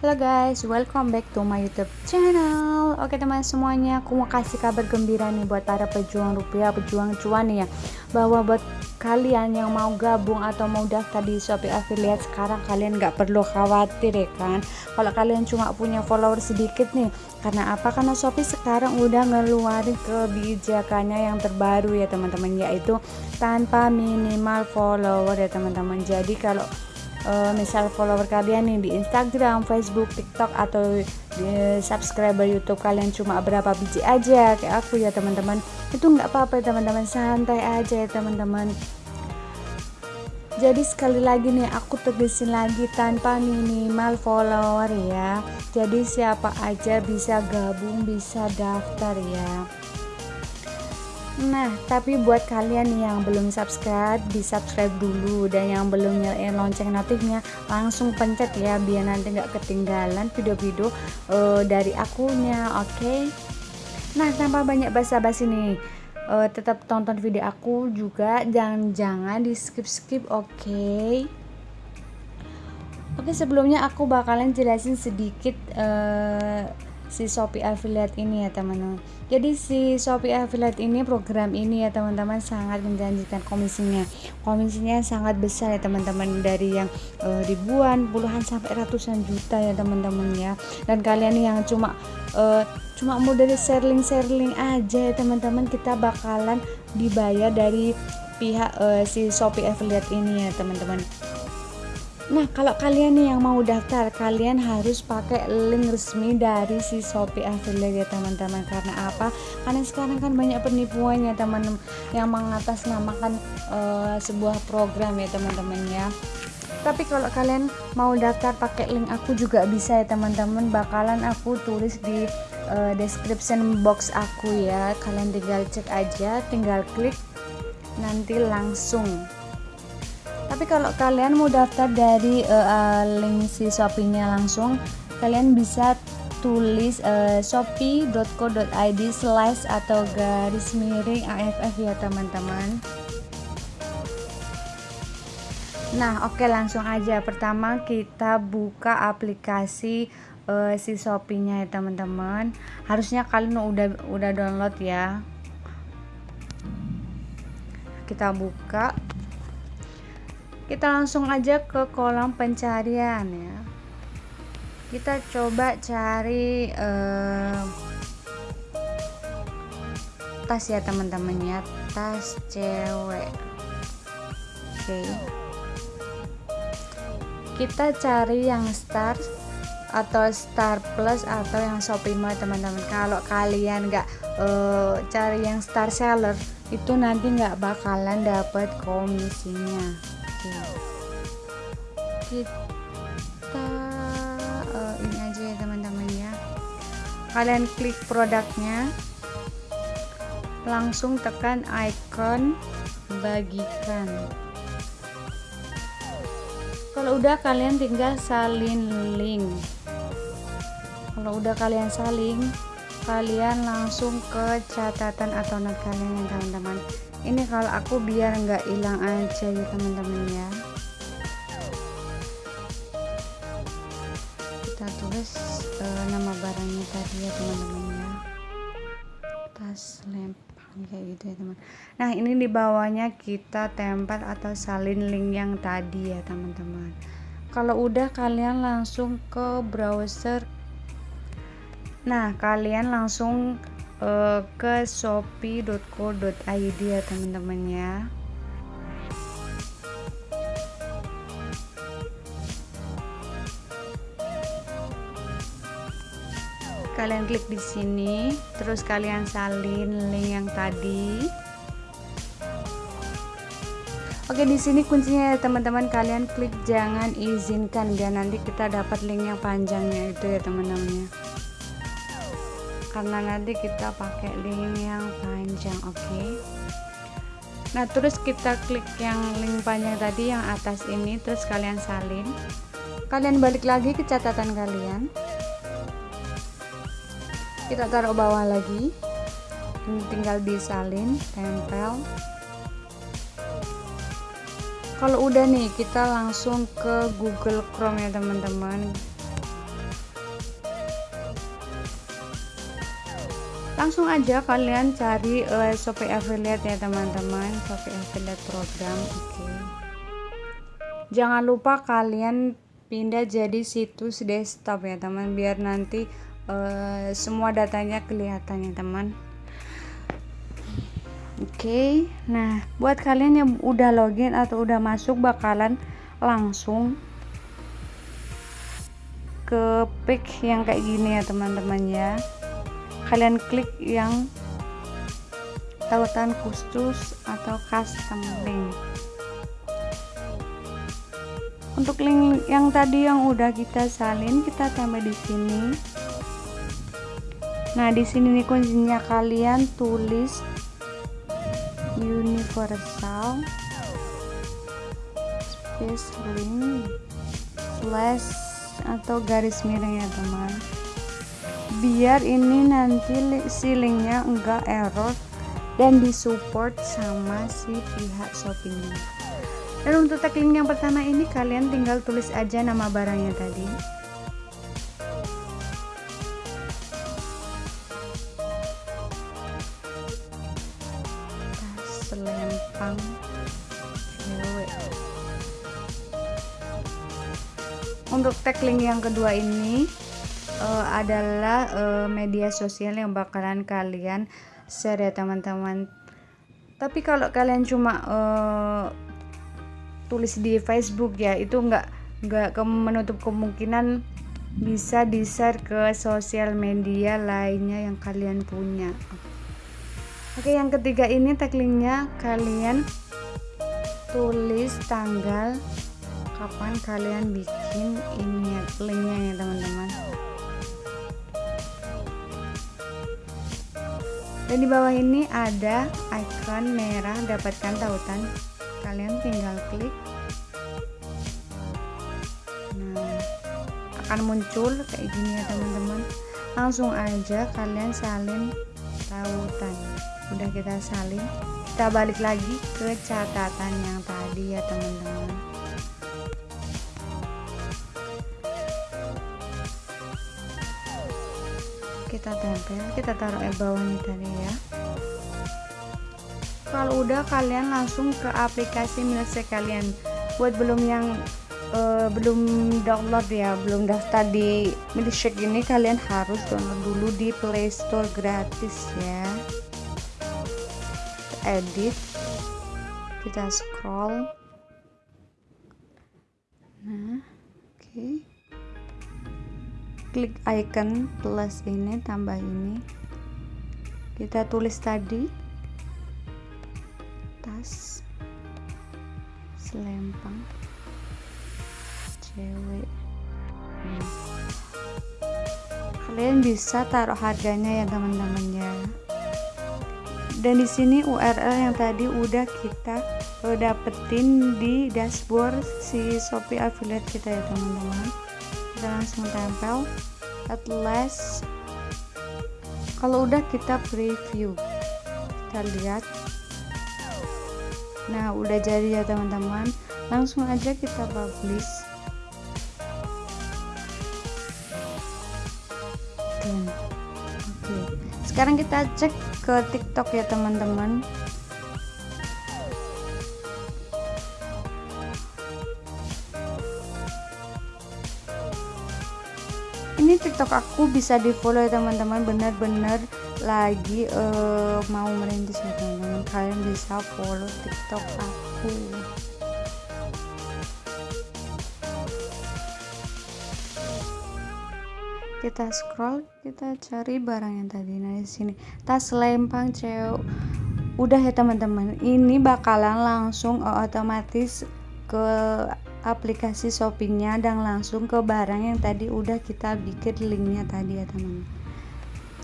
Halo guys, welcome back to my YouTube channel. Oke teman semuanya, aku mau kasih kabar gembira nih buat para pejuang rupiah, pejuang cuan nih ya. Bahwa buat kalian yang mau gabung atau mau daftar di Shopee Affiliate sekarang kalian nggak perlu khawatir ya kan. Kalau kalian cuma punya follower sedikit nih, karena apa? Karena Shopee sekarang udah ngeluarin kebijakannya yang terbaru ya teman-teman, yaitu tanpa minimal follower ya teman-teman. Jadi kalau uh, misal follower kalian nih di Instagram, Facebook, TikTok atau di subscriber YouTube kalian cuma berapa biji aja kayak aku ya teman-teman. Itu nggak apa-apa ya teman-teman. Santai aja ya teman-teman. Jadi sekali lagi nih aku tegesin lagi tanpa minimal follower ya. Jadi siapa aja bisa gabung bisa daftar ya Nah, tapi buat kalian yang belum subscribe, di subscribe dulu dan yang belum nyalain lonceng notifnya, langsung pencet ya biar nanti nggak ketinggalan video-video uh, dari akunya, oke? Okay? Nah, tanpa banyak basa-basi nih, uh, tetap tonton video aku juga, jangan-jangan di skip-skip, oke? Okay? Oke, sebelumnya aku bakalan jelasin sedikit. Uh, si Shopee Affiliate ini ya teman-teman. Jadi si Shopee Affiliate ini program ini ya teman-teman sangat menjanjikan komisinya. Komisinya sangat besar ya teman-teman dari yang uh, ribuan puluhan sampai ratusan juta ya teman-teman ya. Dan kalian yang cuma uh, cuma mau dari sharing-sharing aja ya teman-teman kita bakalan dibayar dari pihak uh, si Shopee Affiliate ini ya teman-teman Nah, kalau kalian nih yang mau daftar, kalian harus pakai link resmi dari si Shopee Affiliate ya teman-teman. Karena apa? Karena sekarang kan banyak penipuan ya teman-teman yang mengatasnamakan uh, sebuah program ya teman-teman ya. Tapi kalau kalian mau daftar pakai link aku juga bisa ya teman-teman. Bakalan aku tulis di uh, description box aku ya. Kalian tinggal cek aja, tinggal klik nanti langsung tapi kalau kalian mau daftar dari uh, link si shopee-nya langsung kalian bisa tulis uh, shopee.co.id slash atau garis miring AFF ya teman-teman. Nah oke okay, langsung aja. Pertama kita buka aplikasi uh, si Shopee-nya ya teman-teman. Harusnya kalian udah udah download ya. Kita buka kita langsung aja ke kolom pencarian ya. Kita coba cari uh, tas ya teman-teman ya. Tas cewek. Oke. Okay. kita cari yang star atau star plus atau yang shopee teman-teman. Kalau kalian nggak uh, cari yang star seller itu nanti nggak bakalan dapat komisinya kita uh, ini aja ya teman-teman ya. Kalian klik produknya. Langsung tekan icon bagikan. Kalau udah kalian tinggal salin link. Kalau udah kalian saling kalian langsung ke catatan atau not kalian ya teman-teman. Ini kalau aku biar nggak hilang aja ya teman-teman ya. Kita tulis uh, nama barangnya tadi ya teman-teman ya. Tas lempang kayak gitu ya teman nah ini di bawahnya kita tempel atau salin link yang tadi ya teman-teman. Kalau udah kalian langsung ke browser nah kalian langsung uh, ke shopee.co.id ya teman-teman ya. Kalian klik di sini terus kalian salin link yang tadi. Oke di sini kuncinya ya teman-teman. Kalian klik jangan izinkan dan nanti kita dapat link yang panjangnya itu ya teman-teman ya karena nanti kita pakai link yang panjang oke? Okay? nah terus kita klik yang link panjang tadi yang atas ini terus kalian salin. Kalian balik lagi ke catatan kalian. Kita taruh bawah lagi. Ini tinggal disalin tempel. Kalau udah nih kita langsung ke Google Chrome ya teman-teman langsung aja kalian cari uh, Shopee affiliate ya teman-teman Shopee affiliate program oke okay. jangan lupa kalian pindah jadi situs desktop ya teman biar nanti uh, semua datanya kelihatan ya teman oke okay. nah buat kalian yang udah login atau udah masuk bakalan langsung ke pick yang kayak gini ya teman-teman ya kalian klik yang tautan khusus atau custom link. Untuk link yang tadi yang udah kita salin kita tambah di sini. Nah di sini nih kuncinya kalian tulis universal space link slash atau garis miring ya teman biar ini nanti si linknya enggak error dan disupport sama si pihak shoppingnya dan untuk tag link yang pertama ini kalian tinggal tulis aja nama barangnya tadi. Selempang cewek. Untuk tag link yang kedua ini uh, adalah uh, media sosial yang bakalan kalian share ya teman-teman. Tapi kalau kalian cuma uh, tulis di Facebook ya itu nggak nggak menutup kemungkinan bisa di share ke sosial media lainnya yang kalian punya. Oke yang ketiga ini tag linknya kalian tulis tanggal kapan kalian bikin ini linknya ya teman-teman dan di bawah ini ada icon merah dapatkan tautan. Kalian tinggal klik. Nah akan muncul kayak gini ya teman-teman. Langsung aja kalian salin tautan. Udah kita salin kita balik lagi ke catatan yang tadi ya teman-teman kita tempel kita taruh di bawahnya tadi ya. Kalau udah kalian langsung ke aplikasi milik kalian buat belum yang uh, belum download ya belum daftar di milkshake ini kalian harus download dulu di playstore gratis ya. Edit. Kita scroll. Nah oke. okay klik icon plus ini tambah ini. Kita tulis tadi. Tas. Selempang. Cewek. Kalian bisa taruh harganya ya teman-teman ya. Dan di sini URL yang tadi udah kita dapetin di dashboard si Shopee affiliate kita ya teman-teman kita langsung tempel. At last kalau udah kita preview. Kita lihat. Nah udah jadi ya teman-teman. Langsung aja kita publish. Oke. Okay. sekarang kita cek ke tiktok ya teman-teman ini tiktok aku bisa di follow ya teman-teman. Bener-bener lagi uh, mau merintis ya teman-teman. Kalian bisa follow tiktok aku. Kita scroll kita cari barang yang tadi. Nah di sini. Tas lempang cewek. Udah ya teman-teman. Ini bakalan langsung otomatis ke aplikasi shoppingnya dan langsung ke barang yang tadi udah kita bikin linknya tadi ya teman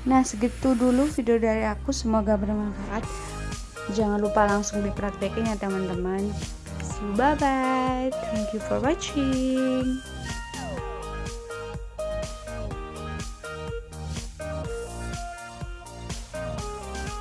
nah segitu dulu video dari aku. Semoga bermanfaat. Jangan lupa langsung dipraktekin ya teman-teman. Bye bye thank you for watching